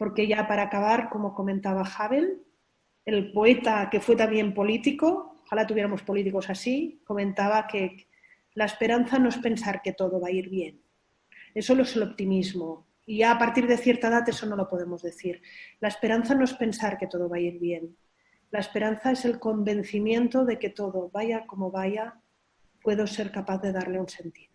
porque ya para acabar, como comentaba Havel, el poeta que fue también político, ojalá tuviéramos políticos así, comentaba que la esperanza no es pensar que todo va a ir bien. Eso es el optimismo. Y ya a partir de cierta edad eso no lo podemos decir. La esperanza no es pensar que todo va a ir bien. La esperanza es el convencimiento de que todo, vaya como vaya, puedo ser capaz de darle un sentido.